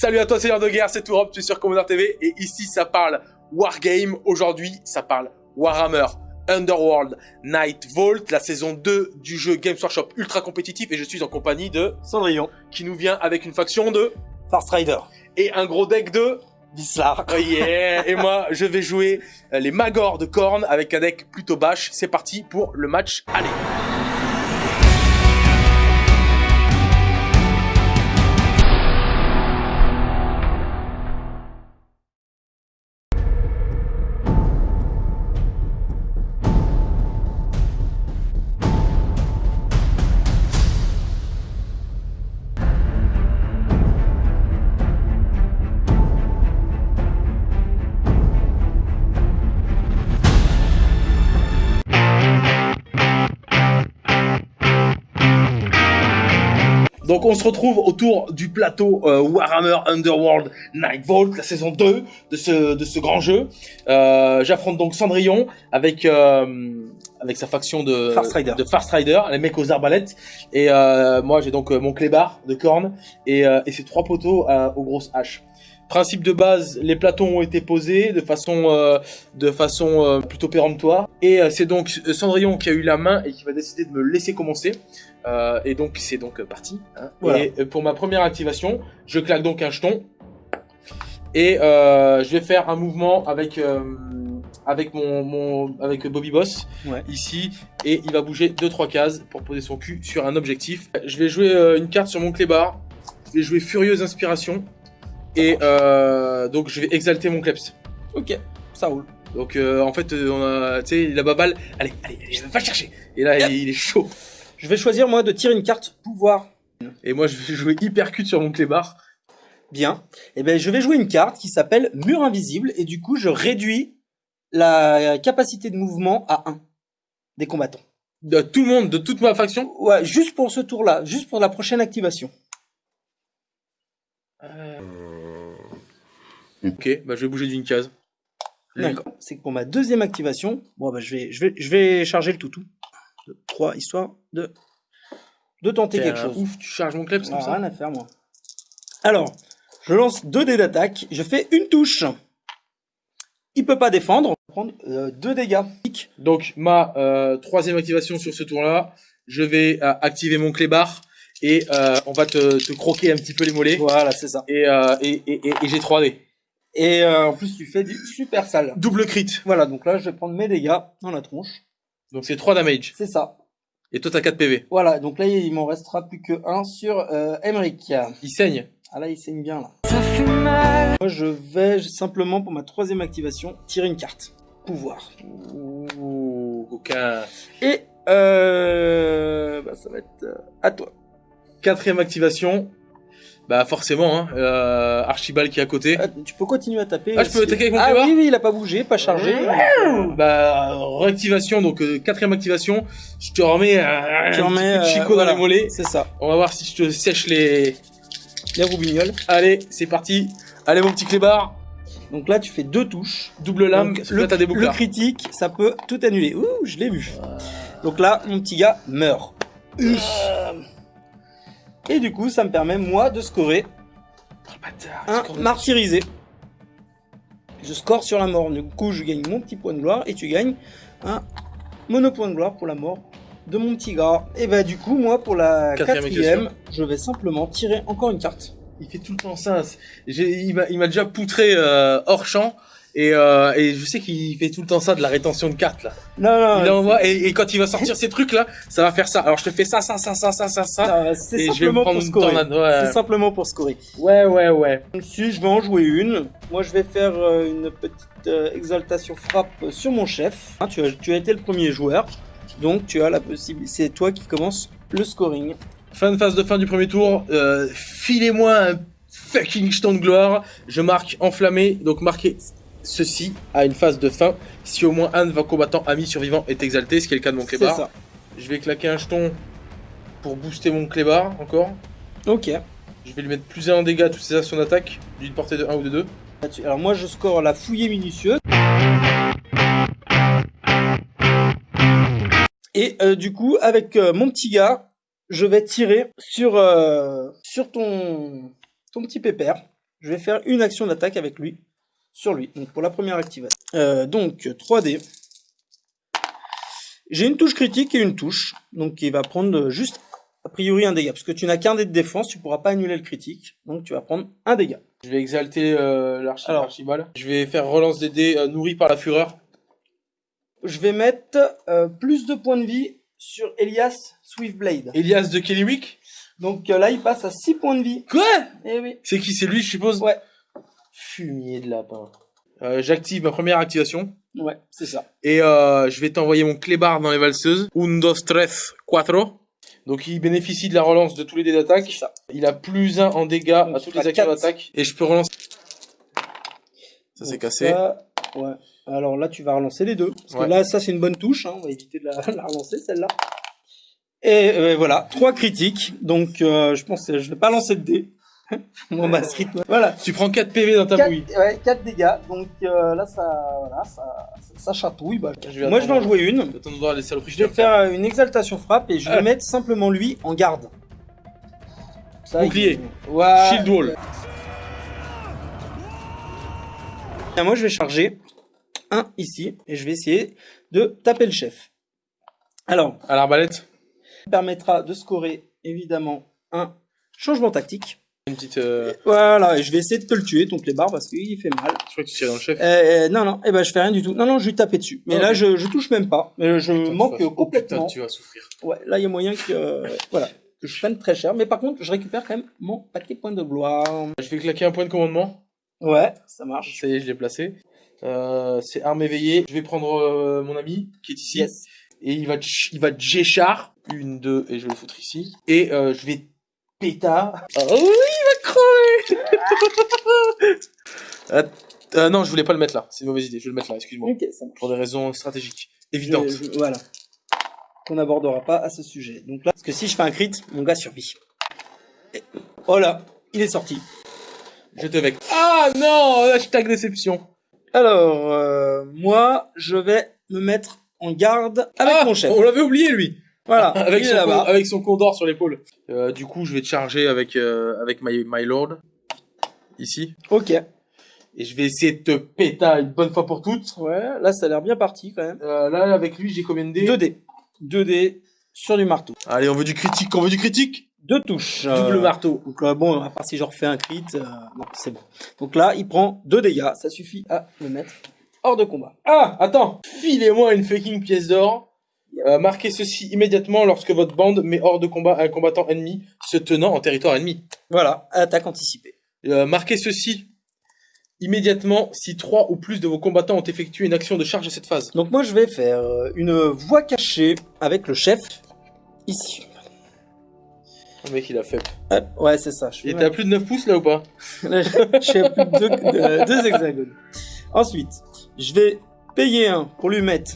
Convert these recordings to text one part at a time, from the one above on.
Salut à toi, Seigneur de guerre, c'est Tourop, tu es sur Commander TV et ici ça parle Wargame. Aujourd'hui, ça parle Warhammer Underworld Night Vault, la saison 2 du jeu Games Workshop ultra compétitif et je suis en compagnie de Cendrillon, qui nous vient avec une faction de Farstrider, et un gros deck de Vislar. Oh yeah Et moi, je vais jouer euh, les Magors de Korn avec un deck plutôt bash. C'est parti pour le match. Allez Donc on se retrouve autour du plateau euh, Warhammer Underworld Night Vault, la saison 2 de ce, de ce grand jeu. Euh, J'affronte donc Cendrillon avec, euh, avec sa faction de de Farstrider, les mecs aux arbalètes. Et moi j'ai donc mon clébard de corne et, et ces trois poteaux aux grosses haches. Principe de base, les plateaux ont été posés de façon, euh, de façon euh, plutôt péremptoire. Et euh, c'est donc Cendrillon qui a eu la main et qui va décider de me laisser commencer. Et donc c'est donc parti. hein. Voilà. Et pour ma première activation, je claque donc un jeton. Et je vais faire un mouvement avec, avec, mon, mon, avec Bobby Boss Ouais. ici. Et il va bouger 2-3 cases pour poser son cul sur un objectif. Je vais jouer une carte sur mon clébard. Je vais jouer Furieuse Inspiration. Et euh, donc je vais exalter mon kleps. Ok, ça roule. Donc euh, en fait, euh, on a, tu sais, la baballe. Allez, allez, allez, va le chercher. Et là, il, il est chaud. Je vais choisir moi de tirer une carte pouvoir. Et moi, je vais jouer hypercute sur mon clébard. Bien. Et ben je vais jouer une carte qui s'appelle Mur invisible et du coup je réduis la capacité de mouvement à 1 des combattants. De tout le monde, de toute ma faction? Ouais, juste pour ce tour-là, juste pour la prochaine activation. Ok, bah je vais bouger d'une case. D'accord. C'est que pour ma deuxième activation, bon bah je vais je vais je vais charger le toutou. 3 histoire de de tenter quelque chose. Ouf, tu charges mon kleps comme ça. rien à faire, moi. Alors, je lance deux dés d'attaque, je fais une touche. Il peut pas défendre, on va prendre euh, deux dégâts. Donc ma euh, troisième activation sur ce tour-là, je vais euh, activer mon clébard et euh, on va te, te croquer un petit peu les mollets. Voilà, c'est ça. Et, euh, et, et, et, et j'ai 3D. Et euh, en plus, tu fais du super sale. Double crit. Voilà, donc là, je vais prendre mes dégâts dans la tronche. Donc c'est 3 damage. C'est ça. Et toi t'as 4 PV. Voilà, donc là, il m'en restera plus que un sur euh, Emmerich. Il saigne. Ah là, il saigne bien, là. Moi, je vais simplement, pour ma troisième activation, tirer une carte. Pouvoir. Ouh, aucun. Et euh, bah, ça va être euh, à toi. Quatrième activation. Bah forcément, hein, euh, Archibald qui est à côté. Ah, tu peux continuer à taper. Ah, je peux attaquer avec mon Ah clébard oui, oui, il a pas bougé, pas chargé. Bah réactivation, donc euh, quatrième activation. Je te remets un, Tu un remets, petit coup de euh, voilà. dans les mollets. C'est ça. On va voir si je te sèche les. Les roubignoles. Allez, c'est parti. Allez mon petit clébard. Donc là, tu fais deux touches. Double lame. Donc, le, là, t'as des le bouclards. critique, ça peut tout annuler. Ouh, je l'ai vu. Donc là, mon petit gars meurt. Et du coup, ça me permet, moi, de scorer Bâtard, un score- martyrisé. Je score sur la mort. Du coup, je gagne mon petit point de gloire et tu gagnes un monopoint de gloire pour la mort de mon petit gars. Et bah, du coup, moi, pour la Quatrième quatrième, je vais simplement tirer encore une carte. Il fait tout le temps ça. Il m'a déjà poutré euh, hors champ. Et, euh, et je sais qu'il fait tout le temps ça de la rétention de cartes là. Non, Il envoie et, et quand il va sortir ces trucs là, ça va faire ça. Alors je te fais ça, ça, ça, ça, ça, ça, ça. non, c'est simplement prendre pour scorer. Ouais. C'est simplement pour scorer. ouais, ouais, ouais. Si je vais en jouer une, moi je vais faire euh, une petite euh, exaltation frappe sur mon chef. Hein, tu, as, tu as été le premier joueur, donc tu as la possibilité. C'est toi qui commence le scoring. Fin de phase de fin du premier tour. Filez-moi un fucking jeton de gloire. Je marque enflammé. Donc marquez ceci à une phase de fin. Si au moins un de vos combattants amis survivants est exalté, ce qui est le cas de mon ça. Je vais claquer un jeton pour booster mon clébard encore. Ok. Je vais lui mettre plus 1 en dégâts à toutes ses actions d'attaque, d'une portée de 1 ou de 2. Là-dessus. Alors moi je score la fouillée minutieuse. Et euh, du coup, avec euh, mon petit gars, je vais tirer sur, euh, sur ton, ton petit pépère. je vais faire une action d'attaque avec lui, sur lui. Donc pour la première activation. Euh, donc 3D. J'ai une touche critique et une touche, donc il va prendre juste a priori un dégât, parce que tu n'as qu'un dé de défense, tu pourras pas annuler le critique, donc tu vas prendre un dégât. Je vais exalter euh, l'archibald. Je vais faire relance des dés euh, nourri par la fureur. Je vais mettre euh, plus de points de vie sur Elias Swiftblade. Elias de Kellywick? Donc euh, là, il passe à 6 points de vie. Quoi? Eh oui. C'est qui? C'est lui, je suppose? Ouais. Fumier de lapin. Euh, J'active ma première activation. Ouais, c'est ça. Et euh, je vais t'envoyer mon clébard dans les valseuses. Un, dos, tres, cuatro. Donc il bénéficie de la relance de tous les dés d'attaque. C'est ça. Il a plus 1 en dégâts Donc, à toutes les actions d'attaque. Et je peux relancer. Ça s'est cassé. ça, ouais. Alors là, tu vas relancer les deux. Parce Ouais. que là, ça, c'est une bonne touche. hein. On va éviter de la, la relancer, celle-là. Et euh, voilà, trois critiques. Donc, euh, je pense que je vais pas lancer de dés. Moi, ma rythme. Voilà. Tu prends 4 PV dans ta 4, bouille. ouais, quatre dégâts. Donc euh, là, ça, voilà, ça, ça, chatouille. Bah, Je vais Moi, je vais en jouer une. Je vais les. Je faire une exaltation frappe et je vais Ah. mettre simplement lui en garde. Ça, Bouclier. il- Ouais. Shield wall. Et moi, je vais charger un ici et je vais essayer de taper le chef. Alors, À l'arbalète. ça permettra de scorer évidemment un changement tactique. Une petite. euh, Voilà, et je vais essayer de te le tuer, ton clébard, parce qu'il fait mal. Je crois que tu tirais dans le chef. Euh, non, non, eh ben, je fais rien du tout. Non, non, je lui taper dessus. Mais là, je, je touche même pas. Mais je Putain, tu manque oh, complètement. putain, tu vas souffrir. Ouais, là, il y a moyen que, euh, voilà, que je prenne très cher. Mais par contre, je récupère quand même mon paquet de points de gloire. Je vais claquer un point de commandement. Ouais, ça marche. Ça y est, je l'ai placé. Euh, c'est arme éveillée. Je vais prendre euh, mon ami qui est ici. Yes. Et il va, il va G-char. Une, deux, et je vais le foutre ici. Et euh, je vais pétard. Oh oui, il va crever Euh, euh, Non, je voulais pas le mettre là. C'est une mauvaise idée. Je vais le mettre là, excuse-moi. Ok, ça marche. Pour des raisons stratégiques. Évidentes. Je- je- voilà. Qu'on n'abordera pas à ce sujet. Donc là, parce que si je fais un crit, mon gars survit. Et- Oh là, il est sorti. Je te vais. Ah non Hashtag déception. Alors, euh, moi, je vais me mettre en garde avec Ah, mon chef. On l'avait oublié lui. Voilà, avec, il est son là-bas. con- avec son condor sur l'épaule. Euh, du coup, je vais te charger avec, euh, avec my, my lord. Ici. Ok. Et je vais essayer de te péter une bonne fois pour toutes. Ouais, là, ça a l'air bien parti quand même. Euh, là, avec lui, j'ai combien de dés? 2D. 2D sur du marteau. Allez, on veut du critique, on veut du critique? Deux touches. Double marteau. Donc là, bon, à part si je refais un crit, euh, non, c'est bon. Donc là, il prend deux dégâts. Ça suffit à le mettre hors de combat. Ah, attends. Filez-moi une fucking pièce d'or. Euh, marquez ceci immédiatement lorsque votre bande met hors de combat un combattant ennemi se tenant en territoire ennemi. Voilà, attaque anticipée. Euh, marquez ceci immédiatement si trois ou plus de vos combattants ont effectué une action de charge à cette phase. Donc moi, je vais faire euh, une voie cachée avec le chef. Ici. Le mec, il a fait. Ouais, c'est ça. Je à plus de 9 pouces là ou pas? Je suis à plus de deux, de- deux hexagones. Ensuite, je vais payer un pour lui mettre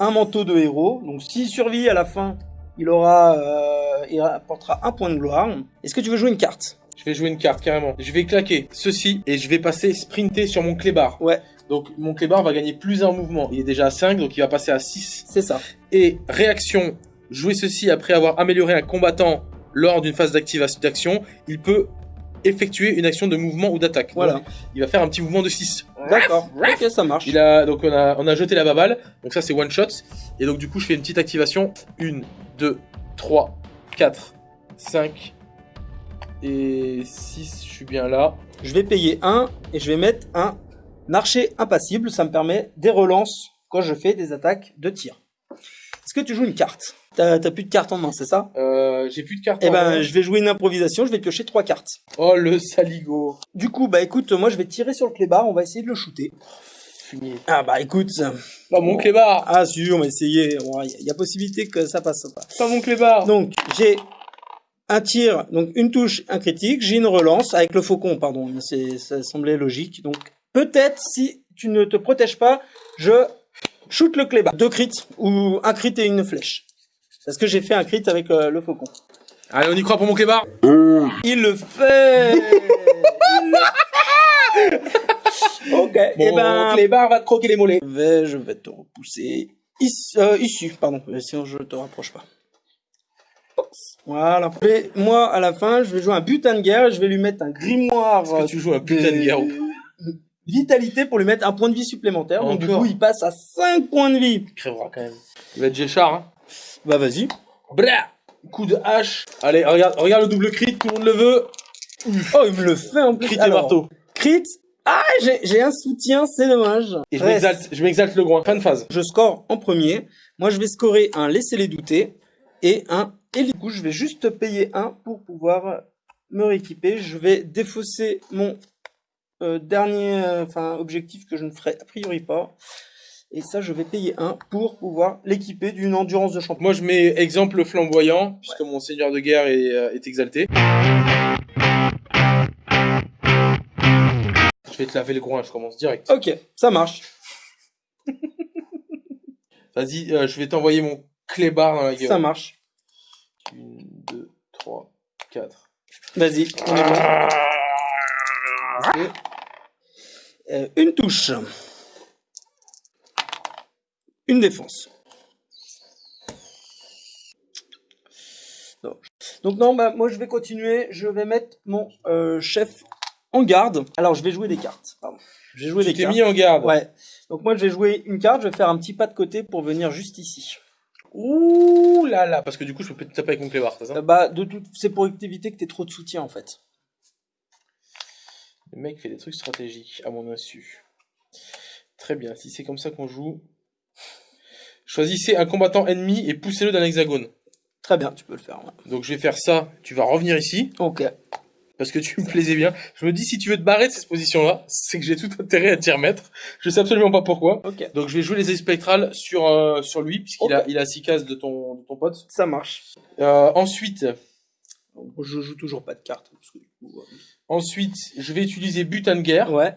un manteau de héros. Donc, s'il survit à la fin, il aura, euh, il apportera un point de gloire. Est-ce que tu veux jouer une carte? Je vais jouer une carte carrément. Je vais claquer ceci et je vais passer sprinter sur mon clébard. Ouais. Donc mon clébard va gagner plus un mouvement. Il est déjà à 5, donc il va passer à 6. C'est ça. Et réaction, jouer ceci après avoir amélioré un combattant lors d'une phase d'activation d'action, il peut effectuer une action de mouvement ou d'attaque. Voilà. Donc, il va faire un petit mouvement de 6. D'accord. Ok, ça marche. Il a donc on a on a jeté la baballe. Donc ça c'est one shot et donc du coup je fais une petite activation 1 2 3 4 5 et 6, je suis bien là. Je vais payer un et je vais mettre un archer impassible. Ça me permet des relances quand je fais des attaques de tir. Est-ce que tu joues une carte T'as plus de cartes en main, c'est ça Euh, j'ai plus de cartes. Eh en ben, main. je vais jouer une improvisation. Je vais piocher trois cartes. Oh le saligo. Du coup, bah écoute, moi je vais tirer sur le clébard, on va essayer de le shooter. Fumier. Ah bah écoute, Pas mon clébard. ah sûr, on va essayer, il y a possibilité que ça passe pas. Pas mon clébard. Donc j'ai un tir, donc une touche, un critique, j'ai une relance avec le faucon, pardon, c'est ça semblait logique. Donc peut-être si tu ne te protèges pas, je shoot le clébard. Deux crits ou un crit et une flèche. Parce que j'ai fait un crit avec euh, le faucon. Allez, on y croit pour mon clébard. Il le fait. Il le fait. Ok. Eh ben, clébard va te croquer les mollets. Je vais, je vais te repousser ici, euh, ici, pardon, euh, sinon je te rapproche pas. Voilà. Et moi, à la fin, je vais jouer un butin de guerre et je vais lui mettre un grimoire. Est-ce que tu joues un putain de guerre ou pas? Vitalité pour lui mettre un point de vie supplémentaire. Donc, du coup, il passe à 5 points de vie. Il crèvera quand même. Il va être Géchard, hein. Bah, vas-y. Coup de hache. Allez, regarde, regarde le double crit, tout le monde le veut. Oh, il me le fait en plus. Crit et marteau. Crit. Ah, j'ai j'ai un soutien, c'est dommage. Et je m'exalte, je m'exalte le groin. Fin de phase. Je score en premier. Moi, je vais scorer un laissez-les douter et un et du coup, je vais juste payer un pour pouvoir me rééquiper. Je vais défausser mon euh, dernier euh, enfin objectif que je ne ferai a priori pas. Et ça, je vais payer un pour pouvoir l'équiper d'une endurance de champion. Moi, je mets exemple flamboyant, puisque mon seigneur de guerre est, euh, est exalté. Je vais te laver le groin, je commence direct. Ok, ça marche. Vas-y, euh, je vais t'envoyer mon clébard dans la gueule. Ça marche. 1, 2, 3, 4. Vas-y, on est bon. Euh, une touche. Une défense. Donc, donc non, bah, moi je vais continuer. Je vais mettre mon euh, chef en garde. Alors je vais jouer des cartes. Pardon. Je vais jouer Tu des t'es cartes. mis en garde. Ouais. Donc moi je vais jouer une carte. Je vais faire un petit pas de côté pour venir juste ici. Ouh là là, parce que du coup, je peux te taper avec mon clébard, c'est ça? Euh, bah de tout, c'est pour éviter que tu aies trop de soutien en fait. Le mec fait des trucs stratégiques à mon insu. Très bien, si c'est comme ça qu'on joue. Choisissez un combattant ennemi et poussez-le dans l'hexagone. Très bien, tu peux le faire. ouais. Donc je vais faire ça, tu vas revenir ici, Ok. parce que tu me plaisais bien. Je me dis, si tu veux te barrer de cette position-là, c'est que j'ai tout intérêt à t'y remettre. Je sais absolument pas pourquoi. Ok. Donc je vais jouer les ailes spectrales sur, euh, sur lui, puisqu'il a, il a 6 cases de ton, de ton pote. Ça marche. Euh, ensuite, Je joue toujours pas de cartes. Parce que, du coup, ensuite, je vais utiliser butin de guerre. Ouais.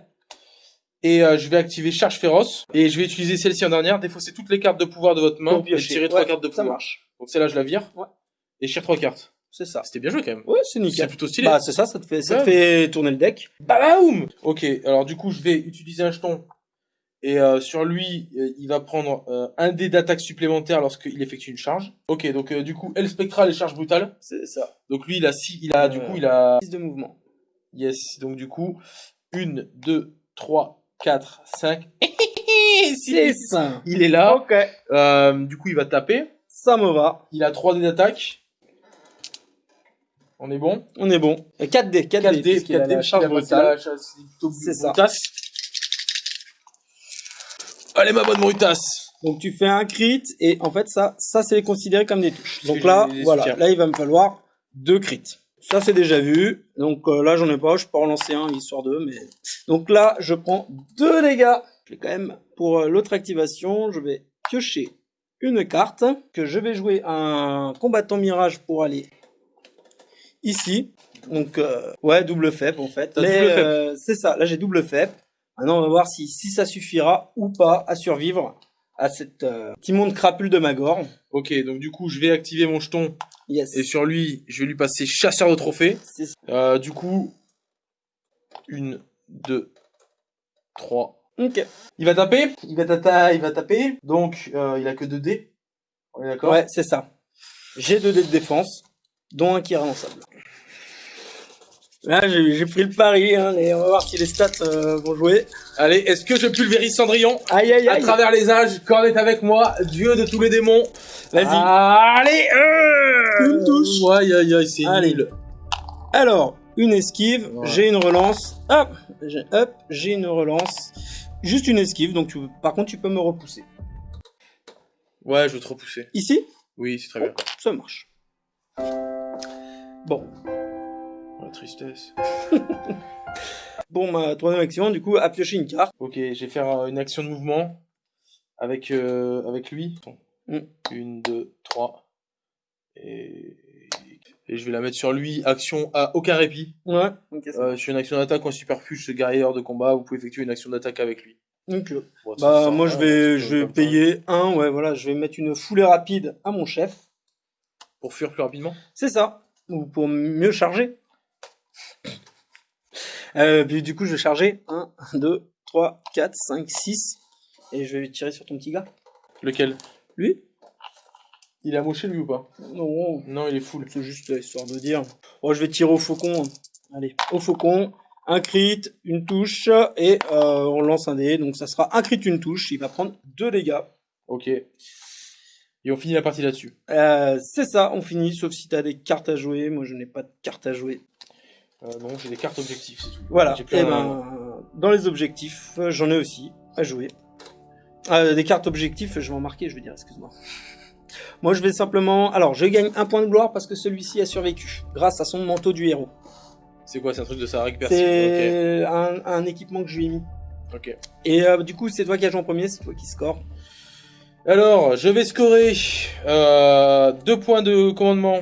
Et euh, je vais activer charge féroce. Et je vais utiliser celle-ci en dernière, défausser toutes les cartes de pouvoir de votre main Pour et piocher. tirer trois Ouais, cartes de Ça pouvoir. marche. Donc celle-là, je la vire. Ouais. Et je tire trois cartes. C'est ça. C'était bien joué quand même. Ouais, c'est C'est nickel. plutôt stylé. Bah, c'est ça, ça te fait, ça te fait tourner le deck. Badaoum Ok, alors du coup, je vais utiliser un jeton. Et euh, sur lui, euh, il va prendre euh, un dé d'attaque supplémentaire lorsqu'il effectue une charge. Ok, donc euh, du coup, L spectrale et charge brutale. C'est ça. Donc lui, il a six, il a du Euh, coup, il a 6 de mouvement. Yes. Donc du coup, 1 2 3 4 5 6. Il est là. Ok. Euh, du coup, il va taper. Ça me va. Il a 3 dés d'attaque. On est bon? On est bon. 4 dés. 4, 4 dés. dés, puisqu'il a 4 dés, la charge brutale. c'est C'est ça. brutasse. Allez, ma bonne brutasse. Donc tu fais un crit et en fait ça, ça c'est considéré comme des touches. Donc là, voilà, là il va me falloir deux crits. Ça c'est déjà vu. Donc euh, là j'en ai pas, je peux en lancer un histoire de, mais donc là je prends deux dégâts. Je vais quand même pour euh, l'autre activation, je vais piocher une carte que je vais jouer un combattant mirage pour aller ici. Donc euh, ouais double faible en fait. Mais c'est ça. Là j'ai double faible. Maintenant on va voir si si ça suffira ou pas à survivre à cette petit monde crapule de Magor. Ok, donc du coup, je vais activer mon jeton. Yes. Et sur lui, je vais lui passer chasseur de trophées. Euh, du coup, une, deux, trois. Ok. Il va taper. Il va, tata, il va taper. Donc, euh, il a que 2 dés. On est d'accord? Ouais, c'est ça. J'ai deux dés de défense, dont un qui est relançable. Là, j'ai pris le pari, hein, et on va voir si les stats euh, vont jouer. Allez, est-ce que je pulvérise Cendrillon? Aïe, aïe, À aïe. travers les âges, Corne est avec moi, dieu de tous les démons. Vas-y. Allez euh Une touche. Aïe, aïe, aïe, c'est Allez. nul. Alors, une esquive, Ouais. j'ai une relance. Hop, j'ai hop, j'ai une relance. Juste une esquive, donc tu, par contre, tu peux me repousser. Ouais, je veux te repousser. Ici, Oui, c'est très bien. ça marche. Bon, Oh, La tristesse. bon, ma troisième action, du coup, à piocher une carte. Ok, je vais faire euh, une action de mouvement avec, euh, avec lui. Mm. Une, deux, trois. Et... et je vais la mettre sur lui. Action à aucun répit. Ouais, ok, Euh, sur une action d'attaque un superfuge, ce guerrier de combat, vous pouvez effectuer une action d'attaque avec lui. Donc, Bon, ça Bah moi je vais je vais payer un ouais voilà je vais mettre une foulée rapide à mon chef. Pour fuir plus rapidement. C'est ça. Ou pour mieux charger. Euh, puis du coup je vais charger. 1 2 3 4 5 6 et je vais tirer sur ton petit gars. Lequel? Lui? Il a moché lui ou pas Non, Non, il est full. c'est juste histoire de dire. Bon, je vais tirer au faucon. Allez, au faucon. Un crit, une touche, et euh, on lance un dé. Donc ça sera un crit, une touche. Il va prendre deux dégâts. Ok. Et on finit la partie là-dessus. Euh, c'est ça, on finit, sauf si t'as des cartes à jouer. Moi, je n'ai pas de cartes à jouer. Euh, non, j'ai des cartes objectifs, c'est tout. Voilà. Et un- ben, dans les objectifs, j'en ai aussi à jouer. Des cartes objectifs, je vais en marquer, je veux dire, excuse-moi. Moi, je vais simplement. Alors, je gagne un point de gloire parce que celui-ci a survécu, grâce à son manteau du héros. C'est quoi, c'est un truc de sa récupération C'est un, un équipement que je lui ai mis. Ok. Ok. Et euh, du coup, c'est toi qui as joué en premier, c'est toi qui score. Alors, je vais scorer euh, deux points de commandement.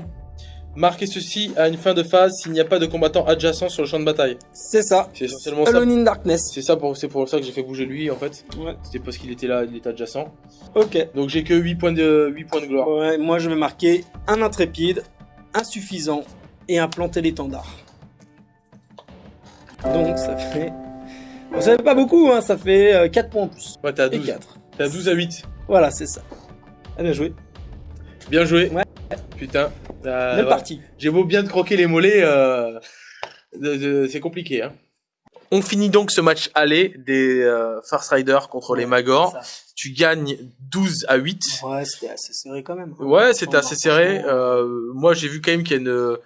Marquez ceci à une fin de phase s'il n'y a pas de combattant adjacent sur le champ de bataille. C'est ça. C'est essentiellement ça. Alone in Darkness. C'est ça pour, c'est pour ça que j'ai fait bouger lui en fait. Ouais. C'était parce qu'il était là, il était adjacent. Ok. Donc j'ai que 8 points de 8 points de gloire. Ouais, moi, je vais marquer un intrépide, insuffisant et un planté l'étendard. Donc, ça fait. Bon, ça fait pas beaucoup, hein, ça fait euh, 4 points en plus. Ouais, t'es à Et 12. 4. T'es à 12 à 8. Voilà, c'est ça. Ah, bien joué. Bien joué. Ouais. Putain. Euh, Même ouais. partie. J'ai beau bien te croquer les mollets, euh, de- de- c'est compliqué. Hein. On finit donc ce match aller des euh, Farce Riders contre les Magor. Tu gagnes 12 à 8. Ouais, c'était assez serré quand même. Ouais, c'était assez serré. Euh, moi, j'ai vu quand même qu'il y a une,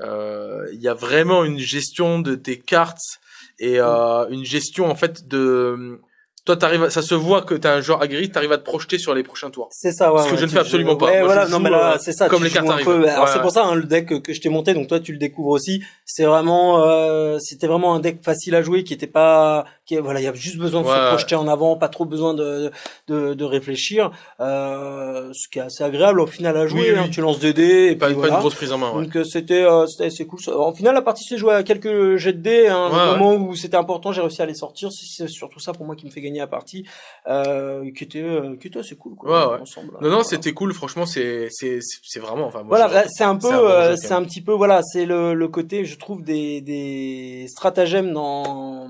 euh, il y a vraiment une gestion de tes cartes et euh, une gestion en fait de. Toi, t'arrives, ça se voit que t'es un joueur aguerri, t'arrives à te projeter sur les prochains tours. C'est ça, ouais. Ce que ouais, je ne fais absolument pas. Ouais, Moi, voilà, je non, joue, mais là, euh, c'est ça. comme les cartes arrivent. peu- Alors, Ouais, c'est pour ça, hein, le deck que, que je t'ai monté, donc toi, tu le découvres aussi. C'est vraiment, euh, c'était vraiment un deck facile à jouer qui était pas, qui, voilà, il y a juste besoin de Ouais, se projeter en avant, pas trop besoin de, de, de réfléchir. Euh, ce qui est assez agréable au final à jouer. Oui, oui. hein, tu lances des dés et Pas, puis pas voilà. une grosse prise en main. Ouais. Donc euh, c'était euh, c'était assez cool. En final, la partie s'est jouée à quelques jets de dés. Hein, Ouais, au moment où c'était important, j'ai réussi à les sortir. C'est c'est surtout ça pour moi qui me fait gagner la partie, euh, qui était euh, qui était assez cool. Quoi, Ouais, ouais. ensemble, Non, non, Voilà. c'était cool. Franchement, c'est, c'est, c'est c'est vraiment. Enfin, moi, Voilà, c'est un peu, c'est un bon euh, c'est un petit peu, voilà, c'est le, le côté, je trouve, des, des stratagèmes dans,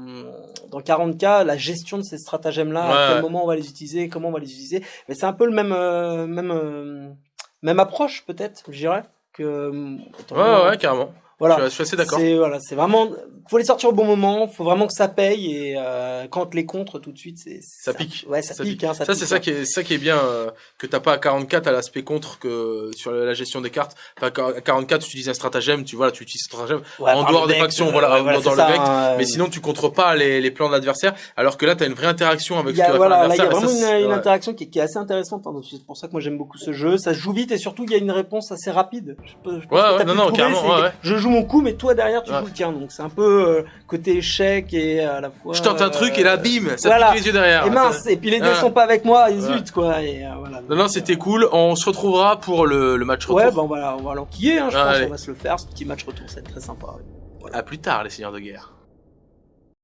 dans 40K, la gestion de ces stratagèmes-là, à quel moment on va les utiliser, comment on va les utiliser. Mais c'est un peu le même, euh, même, euh, même approche, peut-être, je dirais, que, euh, Ouais, ouais, carrément. Voilà. Je, suis- assez d'accord. C'est voilà, c'est vraiment faut les sortir au bon moment, faut vraiment que ça paye et euh, quand les contre tout de suite c'est Ça pique. Ouais, ça, Ça pique, hein, ça, Ça, c'est ça hein. qui est, ça qui est bien, euh, que t'as pas à 44 à l'aspect contre que sur la gestion des cartes. Enfin, à 44, tu utilises un stratagème, tu vois, là, tu utilises un stratagème. Ouais, en dehors des deck, factions, euh, voilà, ouais, dans le ça, deck. hein, Mais euh, sinon, tu contres pas les, les plans de l'adversaire, alors que là, t'as une vraie interaction avec ce que voilà, il y a vraiment ça, une, une ouais. interaction qui, qui est assez intéressante. hein, c'est pour ça que moi j'aime beaucoup ce jeu. Ça se joue vite et surtout il y a une réponse assez rapide. Je je Ouais, non, non, carrément, ouais. Je joue mon coup, mais toi derrière tu Ouais. joues le tien. Donc c'est un peu euh, côté échec et à la fois. Je tente un truc et là, euh, bim, ça voilà. pique les yeux derrière. Et mince, et puis les deux sont pas avec moi, et zut quoi. Et, euh, voilà, Non, non, c'était cool. On se retrouvera pour le, le match retour. Ouais, ben va, on va l'enquiller, hein, je pense. On va se le faire, ce petit match retour, ça va être très sympa. À plus tard, les seigneurs de guerre.